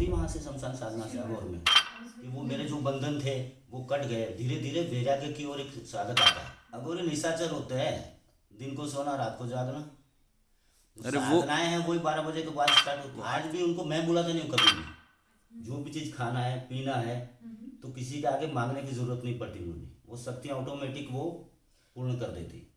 होती वहाँ से शमशान साधना से अगोर में। कि वो मेरे जो बंधन थे वो कट गए। धीरे धीरे वैराग्य की ओर एक साधक आता है। अगोरी निशाचर होते हैं दिन को सोना रात को जागना। अरे वो- साधनाएँ हैं वही बारह बजे के बाद स्टार्ट होती आज भी उनको मैं बुलाता नहीं हूँ कभी भी। जो भी चीज़ खाना है पीना है तो किसी के आगे मांगने की ज़रूरत नहीं पड़ती मुझे। वो शक्तियाँ ऑटोमेटिक वो पूर्ण कर देती।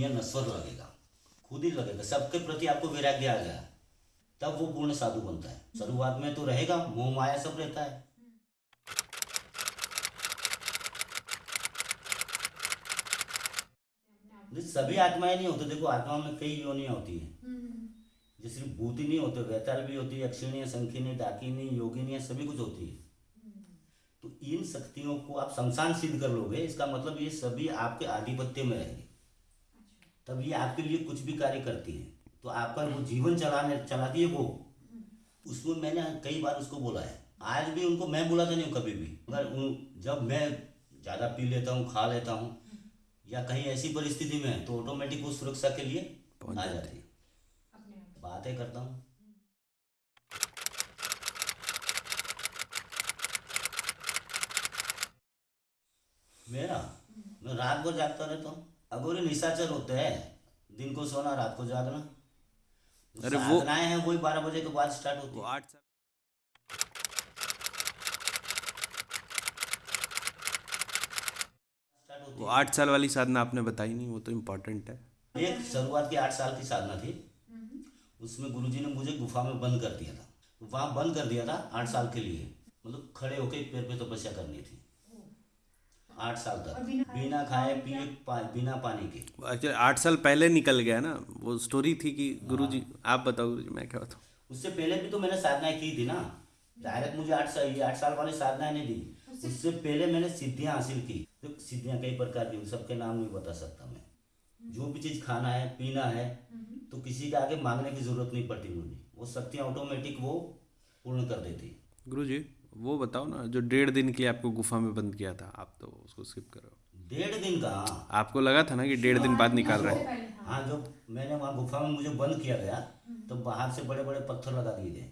दुनिया नश्वर लगेगा खुद ही लगेगा सबके प्रति आपको वैराग्य आ गया। तब वो पूर्ण साधु बनता है। शुरुआत में तो रहेगा मोह माया सब रहता है। सभी आत्माएँ नहीं होती देखो आत्माओं में कई योनियाँ होती है। जैसे भूत नहीं होते वैताल भी होती है अक्षिणी संखिनी डाकिनी योगिनी सभी कुछ होती है। तो इन शक्तियों को आप शमशान सिद्ध कर लोगे इसका मतलब ये सभी आपके आधिपत्य में रहेंगे। तब ये आपके लिए कुछ भी कार्य करती है। तो आपका वो जीवन चलाने चलाती है वो। उसमें मैंने कई बार उसको बोला है। आज भी उनको मैं बुलाता नहीं हूँ कभी भी। मगर जब मैं ज़्यादा पी लेता हूँ खा लेता हूँ या कहीं ऐसी परिस्थिति में है तो ऑटोमेटिक वो सुरक्षा के लिए आ जाती जाती है। बातें करता हूँ। मेरा? मैं रात भर जागता रहता हूँ। अगोरी निशाचर होते हैं दिन को सोना रात को जागना। अरे वो- हैं वही बारह बजे के बाद स्टार्ट होती वो है। आठ साल वो आठ साल वाली साधना आपने बताई नहीं वो तो इम्पोर्टेंट है। है एक शुरुआत की आठ साल की साधना थी। उसमें गुरुजी ने मुझे गुफा में बंद कर दिया था। वहाँ बंद कर दिया था आठ साल के लिए। मतलब खड़े होके एक पैर पे तपस्या तो करनी थी। आठ साल तक। बिना खाए पिए पा, बिना पानी के। एक्चुअली आठ साल पहले निकल गया ना वो स्टोरी थी कि गुरुजी आप बताओ गुरुजी मैं क्या बताऊँ? उससे पहले भी तो मैंने साधनाएँ की थी ना। डायरेक्ट मुझे आठ साल ये आठ साल वाली साधनाएँ नहीं दी। उससे पहले मैंने सिद्धियाँ हासिल की। तो सिद्धियाँ कई प्रकार की सबके नाम नहीं बता सकता मैं। जो भी चीज़ खाना है पीना है तो किसी के आगे मांगने की ज़रूरत नहीं पड़ती मुझे। वो शक्तियाँ ऑटोमेटिक वो पूर्ण कर देती। गुरुजी वो बताओ ना जो डेढ़ दिन के लिए आपको गुफा में बंद किया था आप तो उसको स्किप करो डेढ़ दिन का? आपको लगा था ना कि डेढ़ दिन बाद निकाल रहे हैं? हाँ जब मैंने वहाँ गुफा में मुझे बंद किया गया तो बाहर से बड़े बड़े पत्थर लगा दिए गए।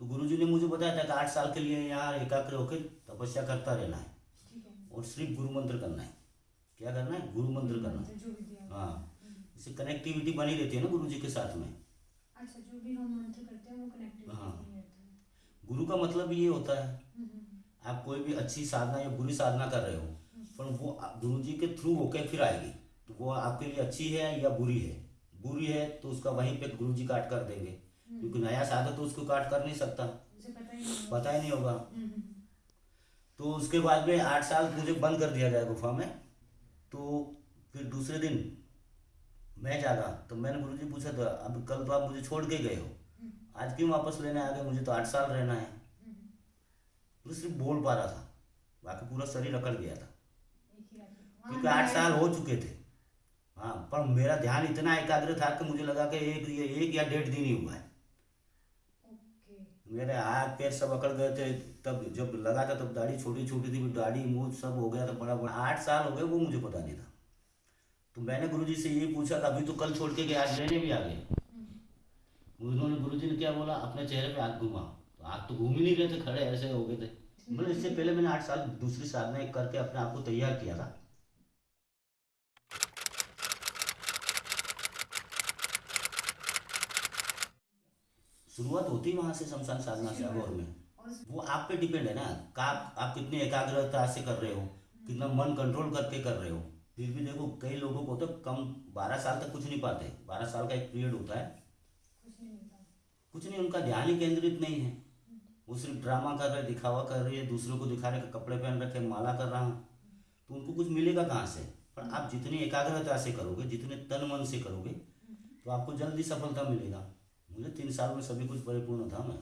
तो गुरुजी ने मुझे बताया था कि आठ साल के लिए यहाँ एकाग्र होकर तपस्या करता रहना है और सिर्फ़ गुरु मंत्र करना है। क्या करना है? गुरु मंत्र करना है। हाँ इससे कनेक्टिविटी बनी रहती है ना गुरु जी के साथ में। अच्छा जो भी हम मंत्र करते हैं वो कनेक्टिविटी हाँ। गुरु का मतलब ये होता है। आप कोई भी अच्छी साधना या बुरी साधना कर रहे हो पर वो गुरु जी के थ्रू होकर फिर आएगी। तो वो आपके लिए अच्छी है या बुरी है? बुरी है तो उसका वहीं पे गुरु जी काट कर देंगे। क्योंकि नया साधक तो उसको काट कर नहीं सकता। पता ही नहीं होगा। हम्म, हम्म, तो उसके बाद में आठ साल मुझे बंद कर दिया गया गुफा में। तो फिर दूसरे दिन मैं जागा तो मैंने गुरु जी पूछा था अब कल तो आप मुझे छोड़ के गए हो? आज क्यों वापस लेने आ गए? मुझे तो आठ साल रहना है। तो सिर्फ़ बोल पा रहा था। बाकी पूरा शरीर अकड़ गया था। में। क्योंकि आठ साल हो चुके थे। हाँ पर मेरा ध्यान इतना एकाग्र था कि मुझे लगा कि एक ये एक या डेढ़ दिन ही हुआ है। मेरे हाथ पैर सब अकड़ गए थे। तब जब लगा था तब दाढ़ी छोटी छोटी थी दाढ़ी मुँह सब हो गया था बड़ा बड़ा। आठ साल हो गए वो मुझे पता नहीं था। तो मैंने गुरुजी से ये पूछा कि अभी तो कल छोड़ के गए आज लेने भी आ गए? उन्होंने गुरुजी ने क्या बोला? अपने चेहरे पे हाथ घुमा तो हाथ तो घूम ही नहीं रहे थे, खड़े ऐसे हो गए थे। मतलब इससे पहले मैंने आठ साल, दूसरी साधना एक करके अपने आप को तैयार किया था। शुरुआत होती वहाँ से शमशान साधना से अगोर में। वो आप पे डिपेंड है ना। कि आप कितनी एकाग्रता से कर रहे हो, कितना मन कंट्रोल करके कर रहे हो। फिर भी देखो, कई लोगों को तो कम बारह साल तक कुछ नहीं पाते। बारह साल का एक पीरियड होता है। कुछ नहीं, उनका ध्यान ही केंद्रित नहीं है। वो सिर्फ़ ड्रामा कर रहे, दिखावा कर रही है, दूसरों को दिखा रहे कपड़े पहन रखे माला कर रहा हूँ। तो उनको कुछ मिलेगा कहाँ से? पर आप जितनी एकाग्रता से करोगे, जितने तन मन से करोगे तो आपको जल्दी सफलता मिलेगा। मुझे तीन साल में सभी कुछ परिपूर्ण था मैं।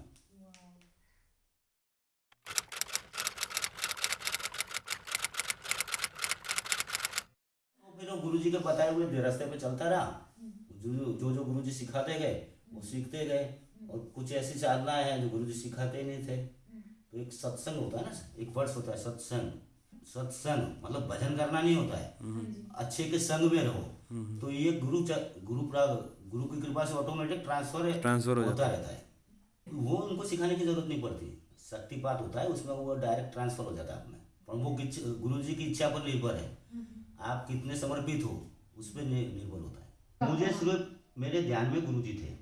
तो गुरु जी के बताए हुए रास्ते पे चलता रहा। जो जो गुरु जी सिखाते गए, वो सीखते गए। और कुछ ऐसी साधनाएँ हैं जो गुरु जी सिखाते ही नहीं थे। तो एक सत्संग होता है ना एक वर्ष होता है सत्संग। सत्संग मतलब भजन करना नहीं होता है। हाँ अच्छे के संग में रहो। तो ये गुरु गुरु गुरु की कृपा से ऑटोमेटिक ट्रांसफ़र ट्रांसफ़र होता रहता है। वो उनको सिखाने की ज़रूरत नहीं पड़ती। शक्ति शक्तिपात होता है उसमें वो डायरेक्ट ट्रांसफ़र हो जाता है अपने। पर वो गुरु जी की इच्छा पर निर्भर है। आप कितने समर्पित हो उस पर निर्भर होता है। मुझे सिर्फ़ मेरे ध्यान में गुरु जी थे।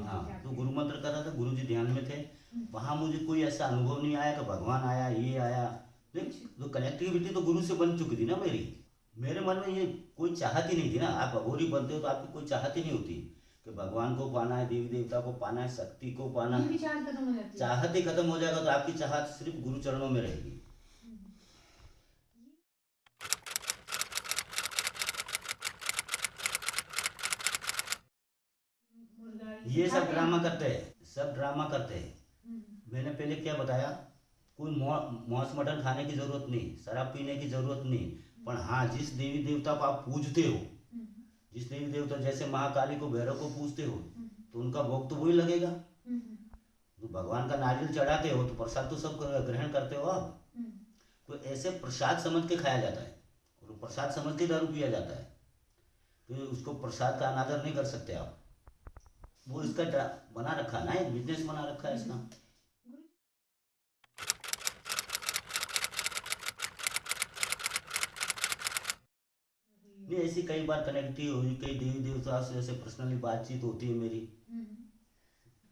हाँ तो गुरु मंत्र कर रहा था गुरु जी ध्यान में थे। वहाँ मुझे कोई ऐसा अनुभव नहीं आया कि भगवान आया ये आया। देख तो कनेक्टिविटी तो गुरु से बन चुकी थी ना मेरी। मेरे मन में ये कोई चाहत ही नहीं थी ना। आप अघोरी बनते हो तो आपकी कोई चाहत ही नहीं होती कि भगवान को पाना है देवी देवता को पाना है शक्ति को पाना है। चाहत ही खत्म हो जाएगा तो आपकी चाहत सिर्फ़ गुरु चरणों में रहेगी। ये सब ड्रामा करते हैं सब ड्रामा करते हैं। हम्म, मैंने पहले क्या बताया? कोई मांस मटन खाने की ज़रूरत नहीं शराब पीने की ज़रूरत नहीं। पर हाँ जिस देवी देवता को आप पूजते हो हम्म, जिस देवी देवता जैसे महाकाली को भैरव को पूजते हो हम्म, तो उनका भोग तो वही लगेगा। तो भगवान का नारियल चढ़ाते हो तो प्रसाद तो सब ग्रहण करते हो आप। तो ऐसे प्रसाद समझ के खाया जाता है और प्रसाद समझ के दारू पिया जाता है। तो उसको प्रसाद का अनादर नहीं कर सकते आप। वो इसका बना रखा ना बिज़नेस बना रखा है इसका। ऐसी कई बार कनेक्टिविटी हुई, कई देवी देवता से ऐसे पर्सनली बातचीत होती है मेरी।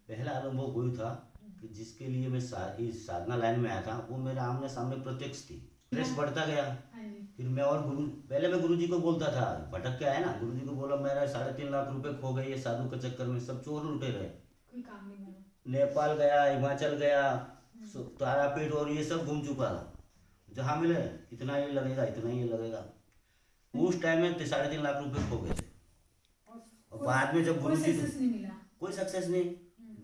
पहला अनुभव वही था कि जिसके लिए मैं इस साधना लाइन में आया था, वो मेरे आमने सामने प्रत्यक्ष थी। स्ट्रेस बढ़ता गया। हाँ फिर मैं और गुरु पहले मैं गुरु जी को बोलता था भटक के आया ना गुरु जी को बोला मेरा साढ़े तीन लाख रुपए खो गए ये साधु के चक्कर में सब चोर लुटे रहे। कोई काम नहीं करा। नेपाल गया हिमाचल गया सो- तारापीठ और ये सब घूम चुका था। जहाँ मिले इतना ये लगेगा इतना ये लगेगा। उस टाइम में साढ़े तीन लाख रुपए खो गए थे। और बाद में जब गुरु जी कोई सक्सेस नहीं।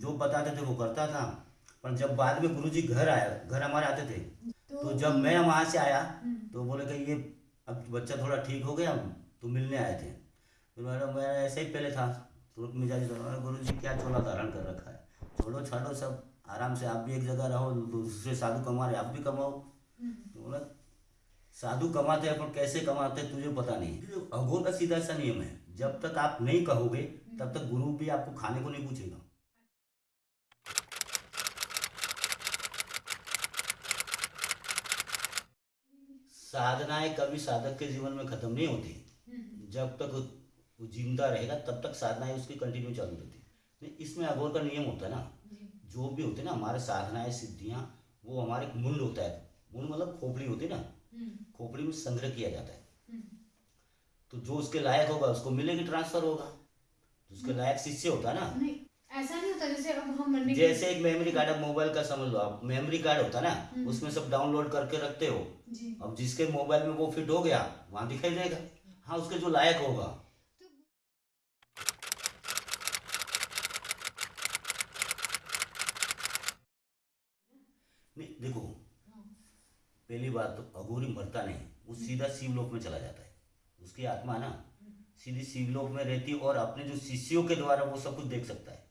जो बताते थे वो करता था। पर जब बाद में गुरुजी घर आया घर हमारे आते थे तो जब मैं वहाँ से आया तो बोले कि ये अब बच्चा थोड़ा ठीक हो गया तो मिलने आए थे। फिर मैंने मैं ऐसे ही पहले था तुरंत मिजाज गुरु जी क्या चोला धारण कर रखा है? छोड़ो छाड़ो सब आराम से आप भी एक जगह रहो दूसरे साधु कमा रहे आप भी कमाओ। तो बोला साधु कमाते हैं पर कैसे कमाते हैं तुझे पता नहीं अघोर का सीधा सा नियम है जब तक आप नहीं कहोगे तब तक गुरु भी आपको खाने को नहीं पूछेगा। साधनाएँ कभी साधक के जीवन में खत्म नहीं होती। हम्म, जब तक वो ज़िंदा रहेगा तब तक साधनाएँ उसकी कंटिन्यू चालू रहती। है इसमें अघोर का नियम होता है ना। जो। भी होते ना हमारे साधनाएँ सिद्धियाँ वो हमारे मुंड होता है। मुंड मतलब खोपड़ी होती है ना। हम्म, खोपड़ी में संग्रह किया जाता है। हम्म, तो जो उसके लायक होगा उसको मिलेगी ट्रांसफ़र होगा। उसके लायक शिष्य होता है ना। नहीं ऐसा नहीं होता जैसे अब हम मरने जैसे एक मेमोरी कार्ड अब मोबाइल का समझ लो आप मेमोरी कार्ड होता है ना उसमें सब डाउनलोड करके रखते हो। जी। अब जिसके मोबाइल में वो फिट हो गया वहाँ दिखाई देगा। हाँ उसके जो लायक होगा। नहीं देखो पहली बात तो अघोरी मरता नहीं वो सीधा शिवलोक में चला जाता है। उसकी आत्मा ना सीधी शिवलोक में रहती है और अपने जो शिष्यों के द्वारा वो सब कुछ देख सकता है।